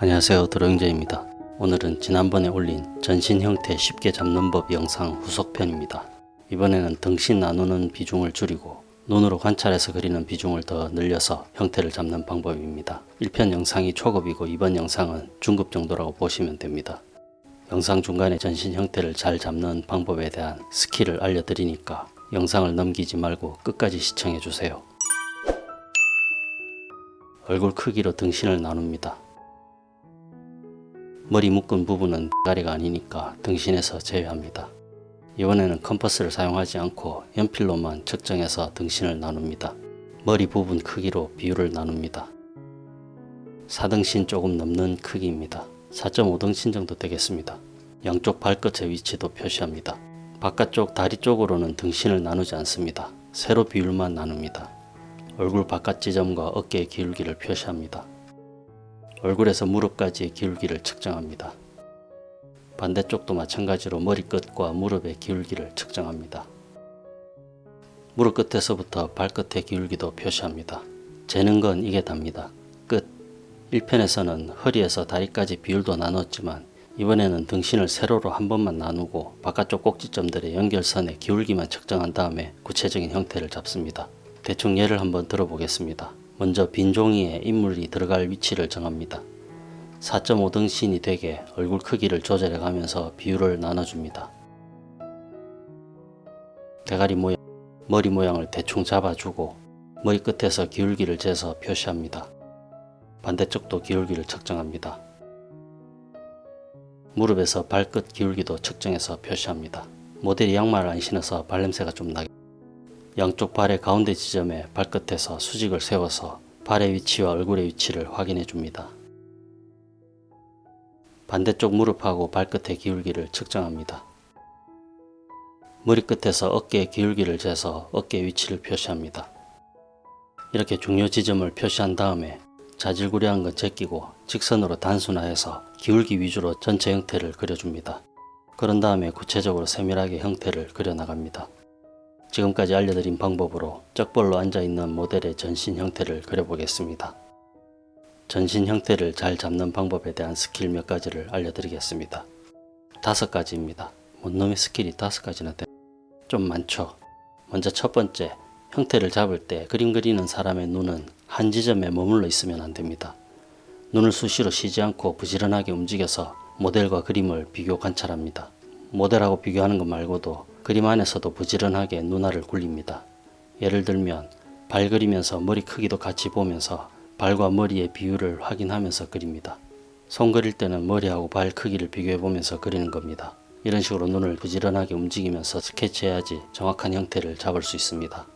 안녕하세요 드로잉제입니다. 오늘은 지난번에 올린 전신 형태 쉽게 잡는 법 영상 후속편입니다. 이번에는 등신 나누는 비중을 줄이고 눈으로 관찰해서 그리는 비중을 더 늘려서 형태를 잡는 방법입니다. 1편 영상이 초급이고 이번 영상은 중급 정도라고 보시면 됩니다. 영상 중간에 전신 형태를 잘 잡는 방법에 대한 스킬을 알려드리니까 영상을 넘기지 말고 끝까지 시청해주세요. 얼굴 크기로 등신을 나눕니다. 머리 묶은 부분은 머리가 아니니까 등신에서 제외합니다. 이번에는 컴퍼스를 사용하지 않고 연필로만 측정해서 등신을 나눕니다. 머리 부분 크기로 비율을 나눕니다. 4등신 조금 넘는 크기입니다. 4.5등신 정도 되겠습니다. 양쪽 발끝의 위치도 표시합니다. 바깥쪽 다리 쪽으로는 등신을 나누지 않습니다. 세로 비율만 나눕니다. 얼굴 바깥 지점과 어깨의 기울기를 표시합니다. 얼굴에서 무릎까지의 기울기를 측정합니다. 반대쪽도 마찬가지로 머리끝과 무릎의 기울기를 측정합니다. 무릎 끝에서부터 발끝의 기울기도 표시합니다. 재는 건 이게 답니다. 끝 1편에서는 허리에서 다리까지 비율도 나눴지만 이번에는 등신을 세로로 한 번만 나누고 바깥쪽 꼭지점들의 연결선의 기울기만 측정한 다음에 구체적인 형태를 잡습니다. 대충 예를 한번 들어보겠습니다. 먼저 빈 종이에 인물이 들어갈 위치를 정합니다. 4.5등신이 되게 얼굴 크기를 조절해 가면서 비율을 나눠줍니다. 대가리 모양, 머리 모양을 대충 잡아주고 머리 끝에서 기울기를 재서 표시합니다. 반대쪽도 기울기를 측정합니다. 무릎에서 발끝 기울기도 측정해서 표시합니다. 모델이 양말을 안 신어서 발냄새가 좀 나게 양쪽 발의 가운데 지점에 발끝에서 수직을 세워서 발의 위치와 얼굴의 위치를 확인해 줍니다. 반대쪽 무릎하고 발끝의 기울기를 측정합니다. 머리 끝에서 어깨의 기울기를 재서 어깨 위치를 표시합니다. 이렇게 중요 지점을 표시한 다음에 자질구레한 건 제끼고 직선으로 단순화해서 기울기 위주로 전체 형태를 그려줍니다. 그런 다음에 구체적으로 세밀하게 형태를 그려나갑니다. 지금까지 알려드린 방법으로 쩍벌로 앉아있는 모델의 전신 형태를 그려보겠습니다. 전신 형태를 잘 잡는 방법에 대한 스킬 몇 가지를 알려드리겠습니다. 다섯 가지입니다. 뭔 놈의 스킬이 다섯 가지나 돼? 좀 많죠? 먼저 첫 번째, 형태를 잡을 때 그림 그리는 사람의 눈은 한 지점에 머물러 있으면 안됩니다. 눈을 수시로 쉬지 않고 부지런하게 움직여서 모델과 그림을 비교 관찰합니다. 모델하고 비교하는 것 말고도 그림 안에서도 부지런하게 눈알을 굴립니다. 예를 들면 발 그리면서 머리 크기도 같이 보면서 발과 머리의 비율을 확인하면서 그립니다. 손 그릴 때는 머리하고 발 크기를 비교해 보면서 그리는 겁니다. 이런 식으로 눈을 부지런하게 움직이면서 스케치해야지 정확한 형태를 잡을 수 있습니다.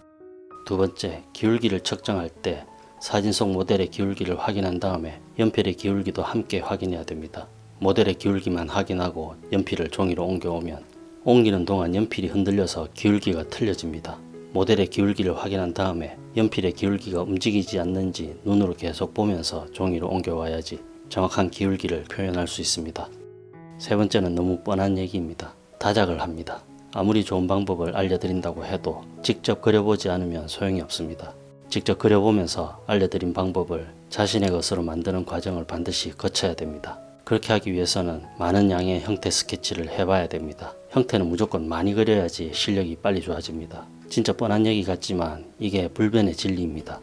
두 번째, 기울기를 측정할 때 사진 속 모델의 기울기를 확인한 다음에 연필의 기울기도 함께 확인해야 됩니다. 모델의 기울기만 확인하고 연필을 종이로 옮겨오면 옮기는 동안 연필이 흔들려서 기울기가 틀려집니다. 모델의 기울기를 확인한 다음에 연필의 기울기가 움직이지 않는지 눈으로 계속 보면서 종이로 옮겨와야지 정확한 기울기를 표현할 수 있습니다. 세 번째는 너무 뻔한 얘기입니다. 다작을 합니다. 아무리 좋은 방법을 알려드린다고 해도 직접 그려보지 않으면 소용이 없습니다. 직접 그려보면서 알려드린 방법을 자신의 것으로 만드는 과정을 반드시 거쳐야 됩니다. 그렇게 하기 위해서는 많은 양의 형태 스케치를 해봐야 됩니다. 형태는 무조건 많이 그려야지 실력이 빨리 좋아집니다. 진짜 뻔한 얘기 같지만 이게 불변의 진리입니다.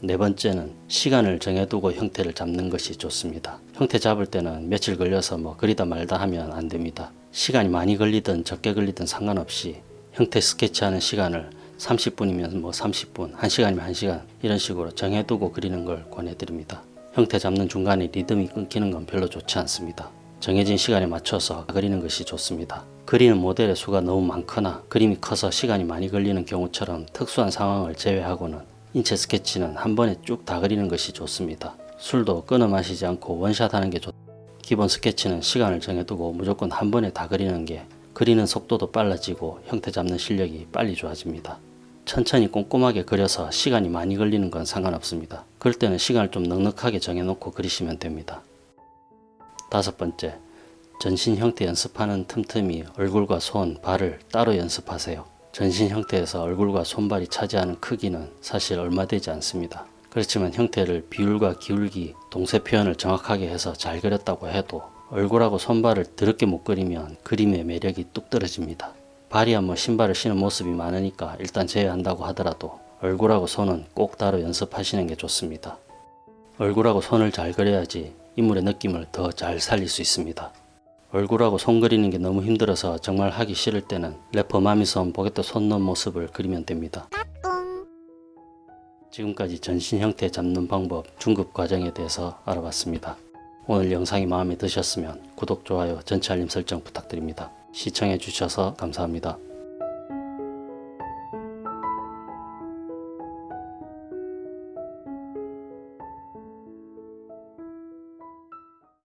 네 번째는 시간을 정해두고 형태를 잡는 것이 좋습니다. 형태 잡을 때는 며칠 걸려서 뭐 그리다 말다 하면 안 됩니다. 시간이 많이 걸리든 적게 걸리든 상관없이 형태 스케치하는 시간을 30분이면 뭐 30분, 1시간이면 1시간 이런 식으로 정해두고 그리는 걸 권해드립니다. 형태 잡는 중간에 리듬이 끊기는 건 별로 좋지 않습니다. 정해진 시간에 맞춰서 그리는 것이 좋습니다. 그리는 모델의 수가 너무 많거나 그림이 커서 시간이 많이 걸리는 경우처럼 특수한 상황을 제외하고는 인체 스케치는 한 번에 쭉 다 그리는 것이 좋습니다. 술도 끊어 마시지 않고 원샷 하는 게 좋... 기본 스케치는 시간을 정해두고 무조건 한 번에 다 그리는 게 그리는 속도도 빨라지고 형태 잡는 실력이 빨리 좋아집니다. 천천히 꼼꼼하게 그려서 시간이 많이 걸리는 건 상관없습니다. 그럴 때는 시간을 좀 넉넉하게 정해놓고 그리시면 됩니다. 다섯 번째, 전신 형태 연습하는 틈틈이 얼굴과 손, 발을 따로 연습하세요. 전신 형태에서 얼굴과 손발이 차지하는 크기는 사실 얼마 되지 않습니다. 그렇지만 형태를 비율과 기울기, 동세 표현을 정확하게 해서 잘 그렸다고 해도 얼굴하고 손발을 더럽게 못 그리면 그림의 매력이 뚝 떨어집니다. 발이야 뭐 신발을 신은 모습이 많으니까 일단 제외한다고 하더라도 얼굴하고 손은 꼭 따로 연습하시는 게 좋습니다. 얼굴하고 손을 잘 그려야지 인물의 느낌을 더 잘 살릴 수 있습니다. 얼굴하고 손 그리는 게 너무 힘들어서 정말 하기 싫을 때는 래퍼 마미손 보게또 손 넣은 모습을 그리면 됩니다. 지금까지 전신 형태 잡는 방법 중급 과정에 대해서 알아봤습니다. 오늘 영상이 마음에 드셨으면 구독, 좋아요, 전체 알림 설정 부탁드립니다. 시청해 주셔서 감사합니다.